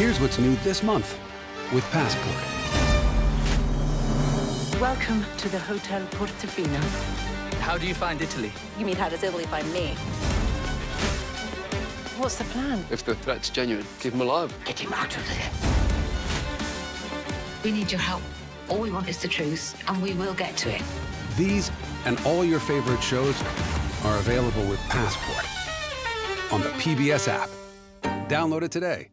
Here's what's new this month with Passport. Welcome to the Hotel Portofino. How do you find Italy? You mean how does Italy find me? What's the plan? If the threat's genuine, keep him alive. Get him out of there. We need your help. All we want is the truth, and we will get to it. These and all your favorite shows are available with Passport on the PBS app. Download it today.